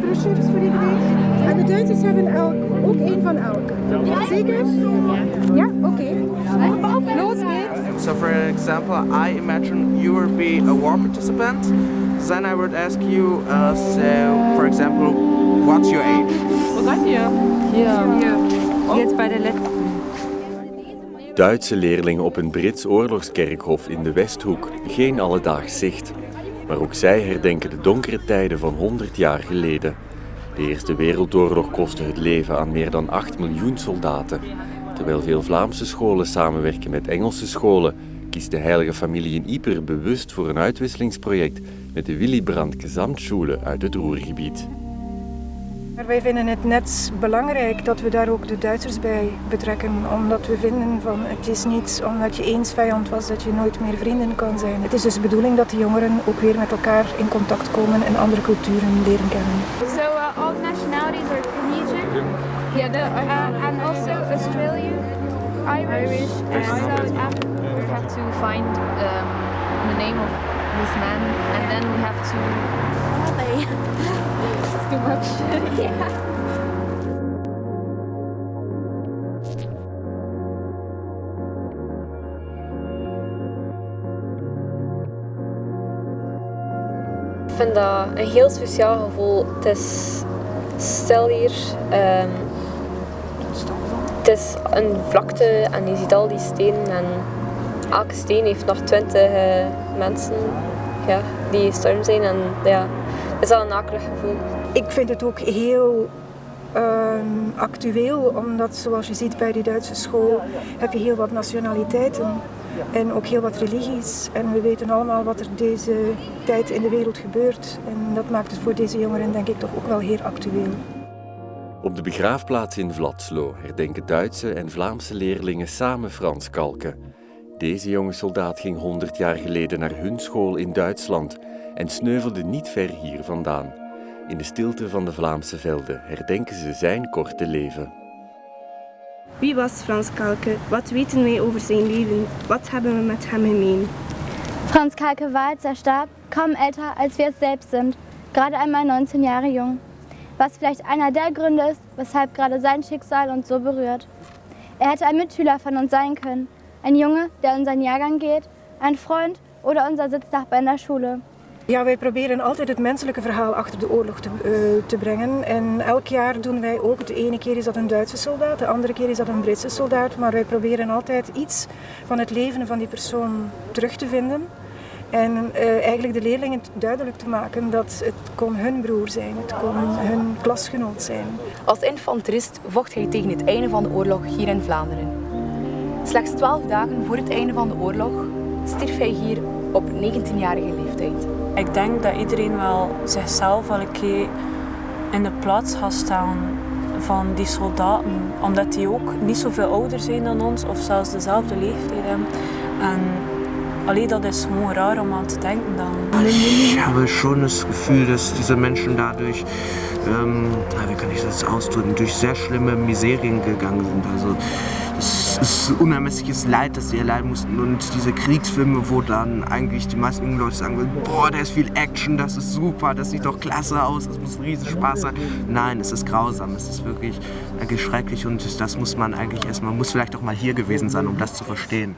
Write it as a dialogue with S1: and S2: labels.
S1: die brochures
S2: voor iedereen. En de Duitsers hebben elk, ook één van elk. Zeker? Ja, oké.
S1: Okay. Los geht's.
S3: So for example, I imagine you would be a war participant. Then I would ask you, uh, so for example, what's your age?
S1: Wo seid ihr? Hier. Hier. Jetzt bei der letzten.
S4: Duitse leerlingen op een Brits oorlogskerkhof in de Westhoek. Geen alledaags zicht. Maar ook zij herdenken de donkere tijden van 100 jaar geleden. De Eerste Wereldoorlog kostte het leven aan meer dan 8 miljoen soldaten. Terwijl veel Vlaamse scholen samenwerken met Engelse scholen, kiest de Heilige Familie in Yper bewust voor een uitwisselingsproject met de Willy Brandt Gesamtschule uit het Roergebied.
S2: Maar wij vinden het net belangrijk dat we daar ook de Duitsers bij betrekken, omdat we vinden van het is niet omdat je eens vijand was dat je nooit meer vrienden kan zijn. Het is dus de bedoeling dat de jongeren ook weer met elkaar in contact komen en andere culturen leren kennen.
S5: So uh, all nationalities are Tunisian.
S1: Yeah, the,
S5: Uh, and also Australia, Irish, and South Africa.
S6: We have to find um, the name of this man and then we have to...
S5: It's too much. yeah.
S7: Ik vind dat een heel speciaal gevoel. Het is stil hier. ehm, het is een vlakte en je ziet al die stenen. En elke steen heeft nog twintig eh, mensen ja, die gestorven zijn. En ja, is al een akelig gevoel.
S2: Ik vind het ook heel ehm, actueel, omdat zoals je ziet bij die Duitse school heb je heel wat nationaliteiten en ook heel wat religies. En we weten allemaal wat er deze tijd in de wereld gebeurt. En dat maakt het voor deze jongeren denk ik toch ook wel heel actueel.
S4: Op de begraafplaats in Vladslo herdenken Duitse en Vlaamse leerlingen samen Frans Kalken. Deze jonge soldaat ging 100 jaar geleden naar hun school in Duitsland en sneuvelde niet ver hier vandaan. In de stilte van de Vlaamse velden herdenken ze zijn korte leven.
S8: Wie was Frans Kalke? Wat weten wij over zijn leven? Wat hebben we met hem gemeen?
S5: Franz Kalke war, als er starb, kaum älter, als wir es selbst sind, gerade einmal 19 Jahre jung. Was vielleicht einer der Gründe ist, weshalb gerade sein Schicksal uns so berührt. Er hätte ein Mitschüler von uns sein können, ein Junge, der in seinen Jahrgang geht, ein Freund oder unser Sitznachbar in der Schule.
S2: Ja, wij proberen altijd het menselijke verhaal achter de oorlog te, eh, te brengen. En elk jaar doen wij ook, de ene keer is dat een Duitse soldaat, de andere keer is dat een Britse soldaat. Maar wij proberen altijd iets van het leven van die persoon terug te vinden. En eh, eigenlijk de leerlingen duidelijk te maken dat het kon hun broer zijn, het kon hun klasgenoot zijn.
S9: Als infanterist vocht hij tegen het einde van de oorlog hier in Vlaanderen. Slechts twaalf dagen voor het einde van de oorlog stierf hij hier op 19-jarige leeftijd.
S10: Ik denk dat iedereen wel zichzelf wel een keer in de plaats gaat staan van die soldaten. Omdat die ook niet zoveel ouder zijn dan ons of zelfs dezelfde leeftijd hebben. En alleen dat is gewoon raar om aan te denken dan.
S3: Ich habe schon das Gefühl, dass diese Menschen dadurch, ähm, wie kann ich das ausdrücken, durch sehr schlimme Miserien gegangen sind. Also es ist unermessliches Leid, das sie erleiden mussten. Und diese Kriegsfilme, wo dann eigentlich die meisten jungen Leute sagen, boah, da ist viel Action, das ist super, das sieht doch klasse aus, das muss riesen Spaß sein. Nein, es ist grausam, es ist wirklich, wirklich schrecklich und das muss man eigentlich erstmal, muss vielleicht auch mal hier gewesen sein, um das zu verstehen.